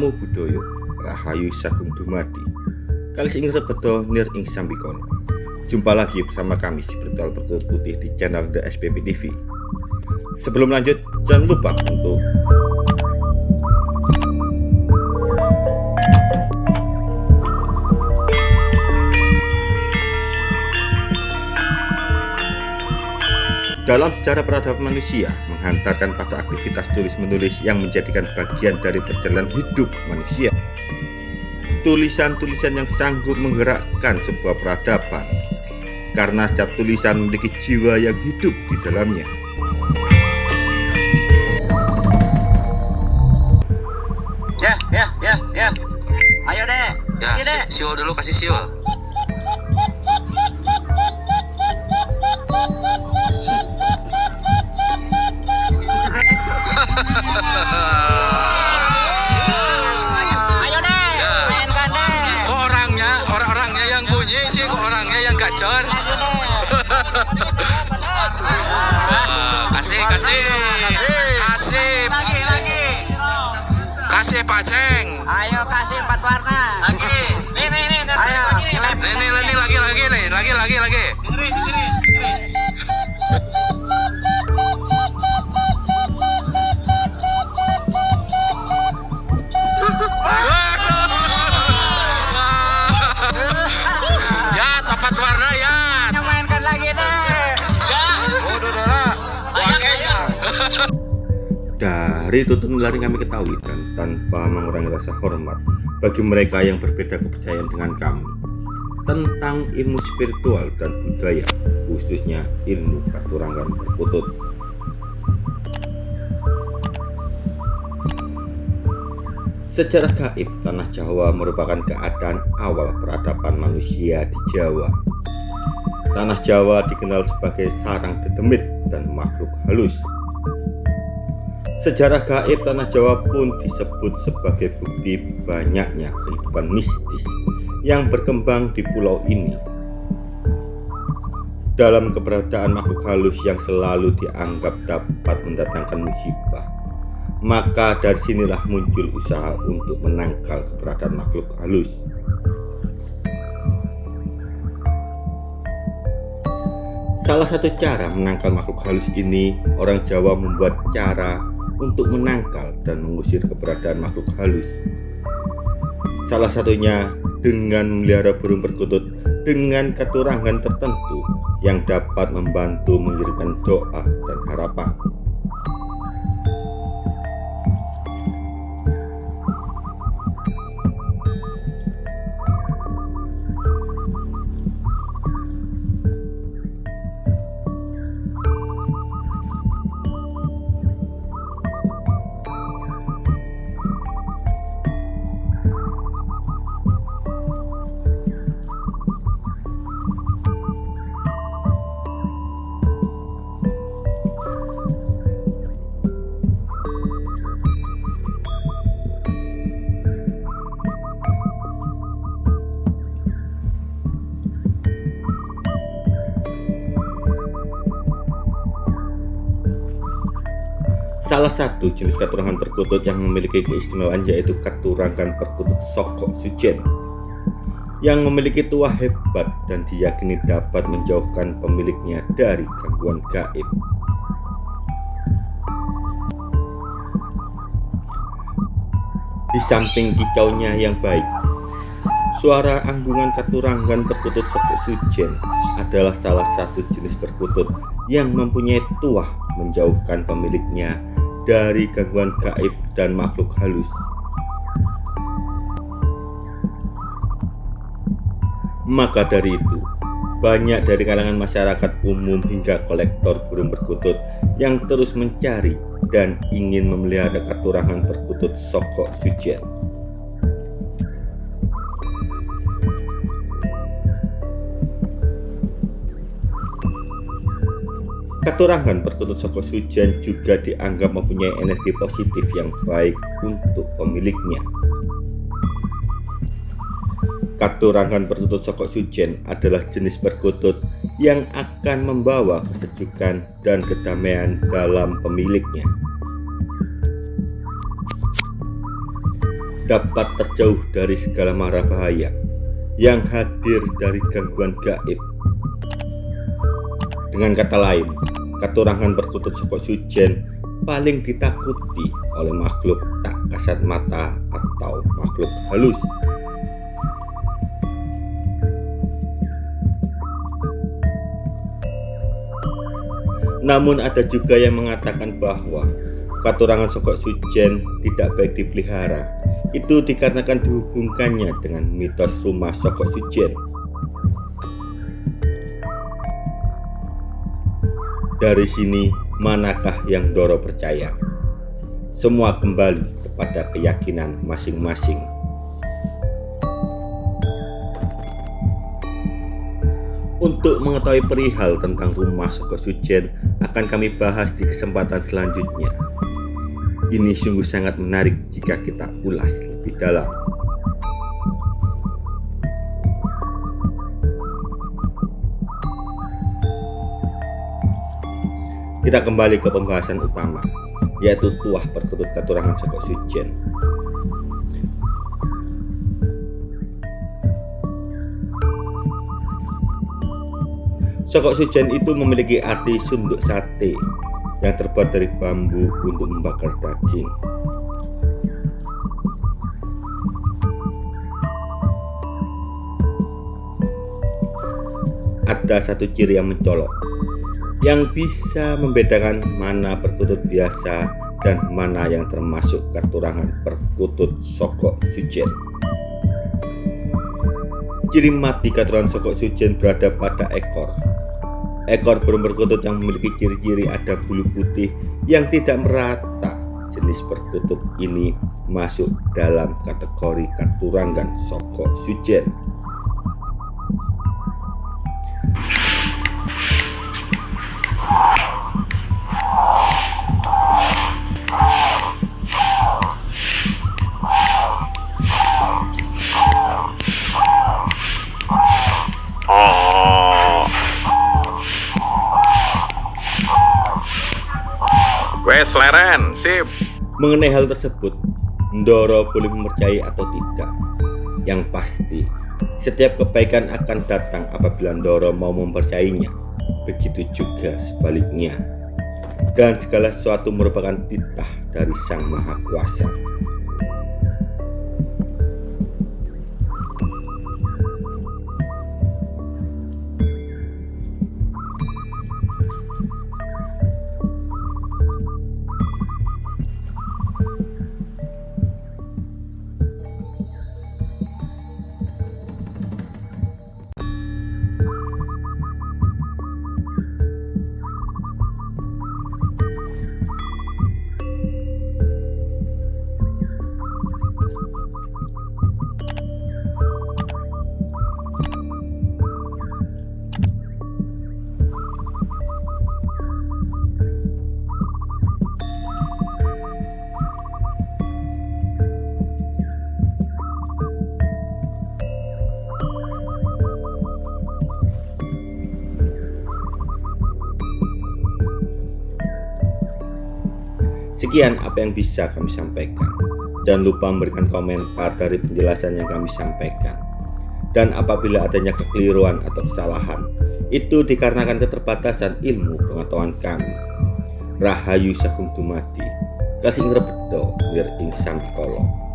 Namo Buddhaya Rahayu Sagung Dumadi. Kalis ing rebedo nir ing sambikono Jumpa lagi bersama kami si Bertual Bertulut Putih di channel The SPP TV Sebelum lanjut jangan lupa untuk Dalam sejarah peradaban manusia, menghantarkan pada aktivitas tulis-menulis yang menjadikan bagian dari perjalanan hidup manusia. Tulisan-tulisan yang sanggup menggerakkan sebuah peradaban, karena setiap tulisan memiliki jiwa yang hidup di dalamnya. Ya, ya, ya, ya. Ayo deh. Ya, Ayo deh. si- siul dulu kasih siul. Kasih, kasih, Lagi, lagi. kasih paceng. Ayo kasih empat warna. Dari nilai yang kami ketahui dan tanpa mengurangi rasa hormat bagi mereka yang berbeda kepercayaan dengan kami tentang ilmu spiritual dan budaya khususnya ilmu katurangan perkutut Sejarah gaib tanah Jawa merupakan keadaan awal peradaban manusia di Jawa. Tanah Jawa dikenal sebagai sarang dedemit dan makhluk halus. Sejarah gaib tanah Jawa pun disebut sebagai bukti banyaknya kehidupan mistis yang berkembang di pulau ini. Dalam keberadaan makhluk halus yang selalu dianggap dapat mendatangkan musibah, maka dari sinilah muncul usaha untuk menangkal keberadaan makhluk halus. Salah satu cara menangkal makhluk halus ini, orang Jawa membuat cara untuk menangkal dan mengusir keberadaan makhluk halus. Salah satunya dengan memelihara burung perkutut dengan keturangan tertentu yang dapat membantu mengirimkan doa dan harapan. Salah satu jenis katurangan perkutut yang memiliki keistimewaan yaitu katurangan perkutut sokok sujen yang memiliki tuah hebat dan diyakini dapat menjauhkan pemiliknya dari gangguan gaib. Di samping kicaunya yang baik, suara anggungan katurangan perkutut sokok sujen adalah salah satu jenis perkutut yang mempunyai tuah menjauhkan pemiliknya dari gangguan gaib dan makhluk halus. Maka dari itu, banyak dari kalangan masyarakat umum hingga kolektor burung perkutut yang terus mencari dan ingin memelihara katurangan perkutut sokok sujen. Katurangan perkutut soko sujan juga dianggap mempunyai energi positif yang baik untuk pemiliknya. Katurangan perkutut soko sujen adalah jenis perkutut yang akan membawa kesejukan dan kedamaian dalam pemiliknya. dapat terjauh dari segala mara bahaya yang hadir dari gangguan gaib. Dengan kata lain, keturangan perkutut Soko Sujen paling ditakuti oleh makhluk tak kasat mata atau makhluk halus. Namun ada juga yang mengatakan bahwa katurangan sokok sujen tidak baik dipelihara. Itu dikarenakan dihubungkannya dengan mitos rumah sokok sujen. Dari sini, manakah yang Doro percaya? Semua kembali kepada keyakinan masing-masing. Untuk mengetahui perihal tentang rumah Soko Sujen akan kami bahas di kesempatan selanjutnya. Ini sungguh sangat menarik jika kita ulas lebih dalam. Kita kembali ke pembahasan utama, yaitu tuah perkutut katurangan Soko Sujen. Sokok sujen itu memiliki arti sunduk sate yang terbuat dari bambu untuk membakar daging. Ada satu ciri yang mencolok yang bisa membedakan mana perkutut biasa dan mana yang termasuk katurangan perkutut sokok sujen. Ciri mati katurangan sokok sujen berada pada ekor Ekor burung perkutut yang memiliki ciri-ciri ada bulu putih yang tidak merata. Jenis perkutut ini masuk dalam kategori katurangan soko sujen. Wes leren, sip. Mengenai hal tersebut, Ndoro boleh mempercayai atau tidak. Yang pasti, setiap kebaikan akan datang apabila Ndoro mau mempercayainya. Begitu juga sebaliknya. Dan segala sesuatu merupakan titah dari Sang Maha Kuasa. Sekian apa yang bisa kami sampaikan. Jangan lupa memberikan komentar dari penjelasan yang kami sampaikan. Dan apabila adanya kekeliruan atau kesalahan, itu dikarenakan keterbatasan ilmu pengetahuan kami. Rahayu Sagung Dumadi, Kasih Ngrebedo, Wir Samikolo.